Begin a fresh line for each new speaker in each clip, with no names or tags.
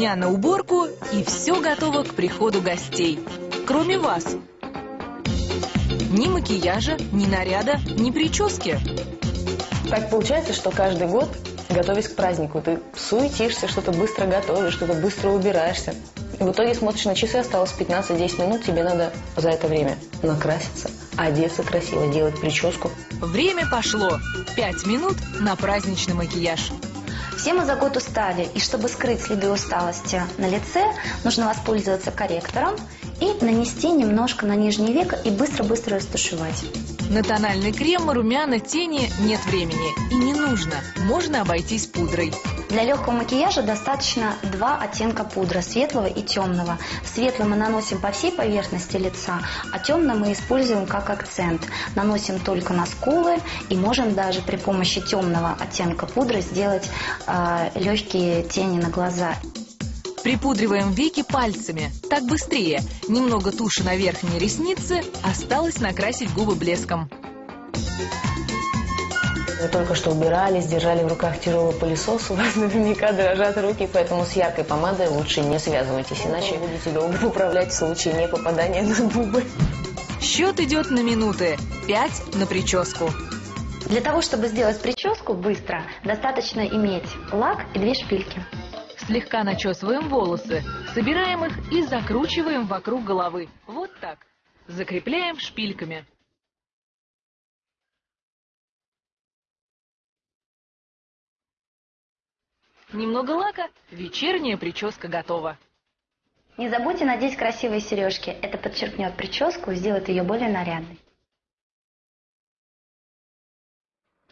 Полдня на уборку и все готово к приходу гостей. Кроме вас. Ни макияжа, ни наряда, ни прически.
Так получается, что каждый год, готовясь к празднику, ты суетишься, что-то быстро готовишь, что-то быстро убираешься. И в итоге смотришь на часы, осталось 15-10 минут, тебе надо за это время накраситься, одеться красиво, делать прическу.
Время пошло. Пять минут на праздничный макияж.
Все мы за год устали, и чтобы скрыть следы усталости на лице, нужно воспользоваться корректором и нанести немножко на нижнее веко и быстро-быстро растушевать.
На тональный крем, румяна, тени нет времени. И не нужно. Можно обойтись пудрой.
Для легкого макияжа достаточно два оттенка пудры, светлого и темного. Светлый мы наносим по всей поверхности лица, а темный мы используем как акцент. Наносим только на скулы и можем даже при помощи темного оттенка пудры сделать э, легкие тени на глаза.
Припудриваем веки пальцами. Так быстрее. Немного туши на верхние ресницы. Осталось накрасить губы блеском.
Вы только что убирались, держали в руках тяжелый пылесос, у вас наверняка дрожат руки, поэтому с яркой помадой лучше не связывайтесь, иначе будете долго управлять в случае не попадания на губы.
Счет идет на минуты. Пять на прическу.
Для того, чтобы сделать прическу быстро, достаточно иметь лак и две шпильки.
Слегка начесываем волосы, собираем их и закручиваем вокруг головы. Вот так. Закрепляем шпильками. Немного лака, вечерняя прическа готова.
Не забудьте надеть красивые сережки. Это подчеркнет прическу и сделает ее более нарядной.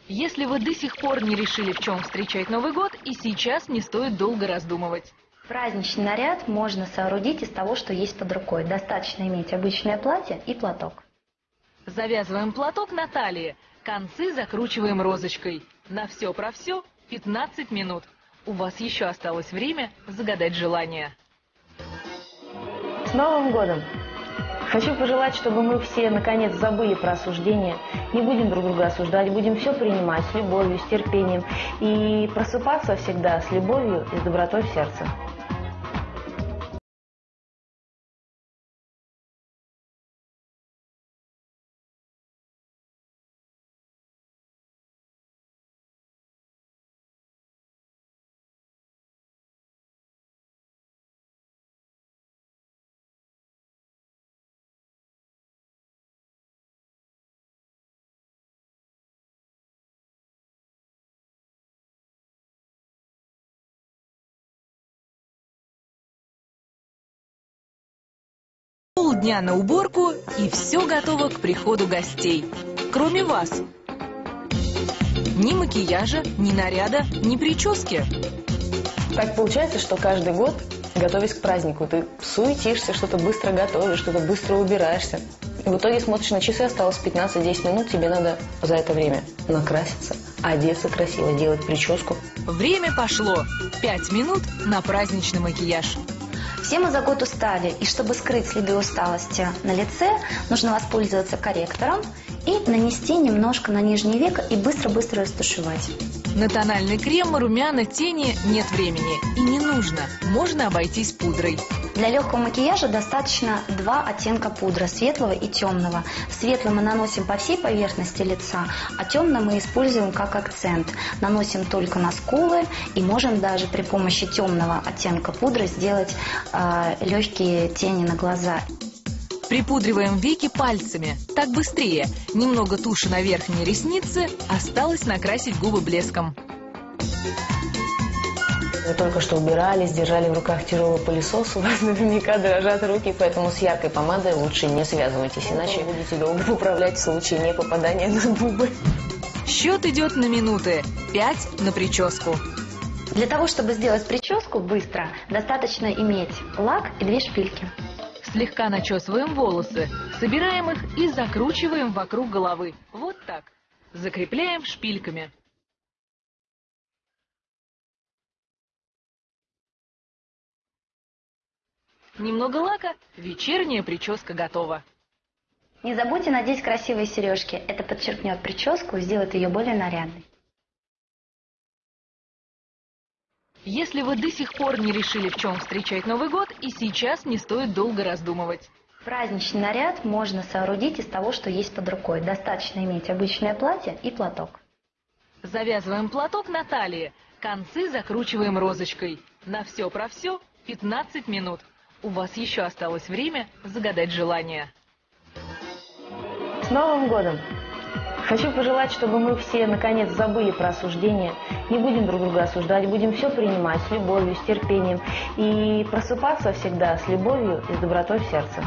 Если вы до сих пор не решили, в чем встречать Новый год, и сейчас не стоит долго раздумывать.
Праздничный наряд можно соорудить из того, что есть под рукой. Достаточно иметь обычное платье и платок.
Завязываем платок на талии, концы закручиваем розочкой. На все про все 15 минут. У вас еще осталось время загадать желание.
С Новым годом! Хочу пожелать, чтобы мы все наконец забыли про осуждение, не будем друг друга осуждать, будем все принимать с любовью, с терпением и просыпаться всегда с любовью и с добротой в сердце.
Полдня на уборку и все готово к приходу гостей. Кроме вас. Ни макияжа, ни наряда, ни прически.
Так получается, что каждый год, готовясь к празднику, ты суетишься, что-то быстро готовишь, что-то быстро убираешься. И в итоге смотришь на часы, осталось 15-10 минут, тебе надо за это время накраситься, одеться красиво, делать прическу.
Время пошло. Пять минут на праздничный макияж.
Все мы за год устали, и чтобы скрыть следы усталости на лице, нужно воспользоваться корректором и нанести немножко на нижнее веко и быстро-быстро растушевать.
На тональный крем, румяна, тени нет времени. И не нужно. Можно обойтись пудрой.
Для легкого макияжа достаточно два оттенка пудры, светлого и темного. Светлый мы наносим по всей поверхности лица, а темный мы используем как акцент. Наносим только на скулы и можем даже при помощи темного оттенка пудры сделать э, легкие тени на глаза.
Припудриваем веки пальцами. Так быстрее. Немного туши на верхние ресницы. Осталось накрасить губы блеском.
Вы только что убирались, держали в руках тяжелый пылесос, у вас наверняка дрожат руки, поэтому с яркой помадой лучше не связывайтесь, иначе будете долго управлять в случае не попадания на губы.
Счет идет на минуты. Пять на прическу.
Для того, чтобы сделать прическу быстро, достаточно иметь лак и две шпильки.
Слегка начесываем волосы, собираем их и закручиваем вокруг головы. Вот так. Закрепляем шпильками. Немного лака, вечерняя прическа готова.
Не забудьте надеть красивые сережки. Это подчеркнет прическу и сделает ее более нарядной.
Если вы до сих пор не решили, в чем встречать Новый год, и сейчас не стоит долго раздумывать.
Праздничный наряд можно соорудить из того, что есть под рукой. Достаточно иметь обычное платье и платок.
Завязываем платок на талии, концы закручиваем розочкой. На все про все 15 минут. У вас еще осталось время загадать желание.
С Новым годом! Хочу пожелать, чтобы мы все наконец забыли про осуждение, не будем друг друга осуждать, будем все принимать с любовью, с терпением и просыпаться всегда с любовью и с добротой в сердце.